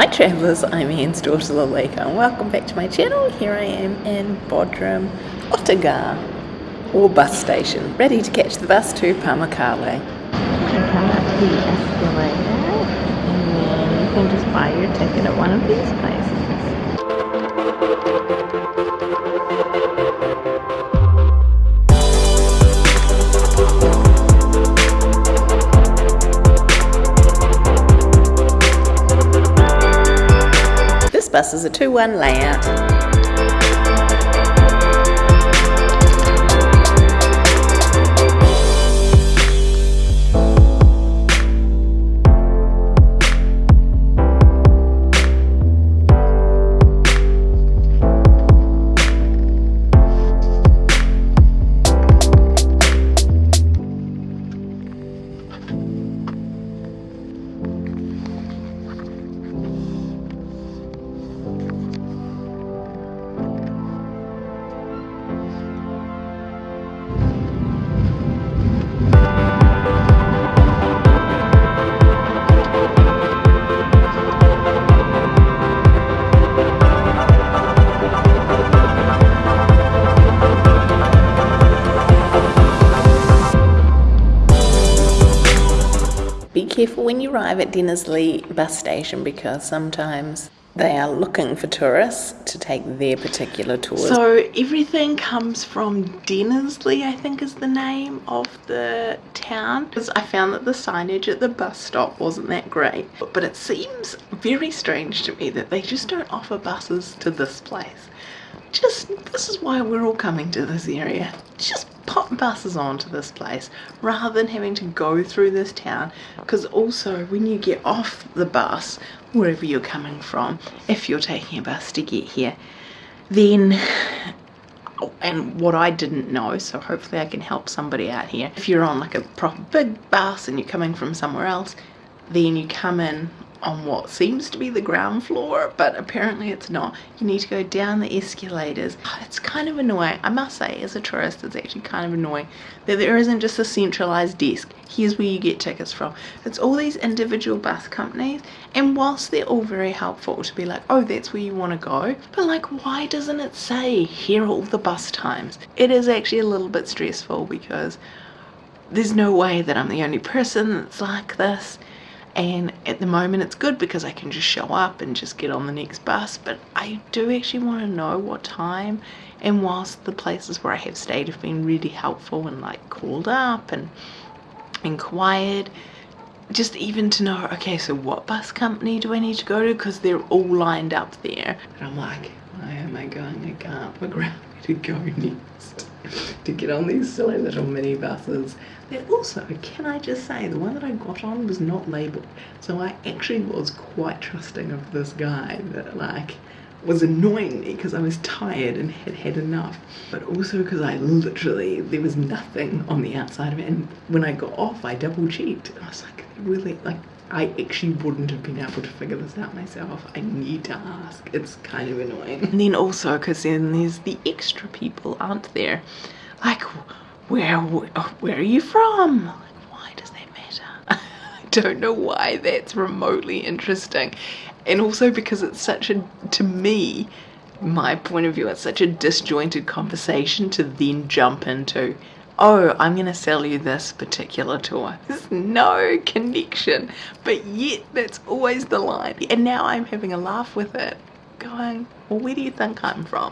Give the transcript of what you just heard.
Hi travellers, I'm Anne's daughter Lalika and welcome back to my channel. Here I am in Bodrum, Otogar, or bus station, ready to catch the bus to Pamukkale. You come up the escalator and then you can just buy your ticket at one of these places. This is a 2-1 layout. Careful when you arrive at Denizli bus station because sometimes they are looking for tourists to take their particular tours. So everything comes from Denizli, I think is the name of the town. Because I found that the signage at the bus stop wasn't that great. But it seems very strange to me that they just don't offer buses to this place. Just, this is why we're all coming to this area. Just pop buses onto this place rather than having to go through this town. Because also when you get off the bus, wherever you're coming from, if you're taking a bus to get here, then and what I didn't know, so hopefully I can help somebody out here. If you're on like a proper big bus and you're coming from somewhere else, then you come in on what seems to be the ground floor, but apparently it's not. You need to go down the escalators. It's kind of annoying. I must say, as a tourist, it's actually kind of annoying that there isn't just a centralized desk. Here's where you get tickets from. It's all these individual bus companies, and whilst they're all very helpful to be like, oh, that's where you want to go, but like, why doesn't it say here are all the bus times? It is actually a little bit stressful because there's no way that I'm the only person that's like this and at the moment it's good because I can just show up and just get on the next bus. But I do actually want to know what time and whilst the places where I have stayed have been really helpful and like called up and inquired. Just even to know okay so what bus company do I need to go to? Because they're all lined up there. And I'm like why am I going I can't figure out where to go next to get on these silly little mini buses? That also can I just say the one that I got on was not labeled so I actually was quite trusting of this guy that like was annoying me because I was tired and had had enough but also because I literally there was nothing on the outside of it and when I got off I double checked and I was like really like I actually wouldn't have been able to figure this out myself. I need to ask. It's kind of annoying. And then also because then there's the extra people, aren't there? Like, where where are you from? Like, why does that matter? I don't know why that's remotely interesting. And also because it's such a, to me, my point of view, it's such a disjointed conversation to then jump into oh, I'm going to sell you this particular tour. There's no connection, but yet that's always the line. And now I'm having a laugh with it, going, well, where do you think I'm from?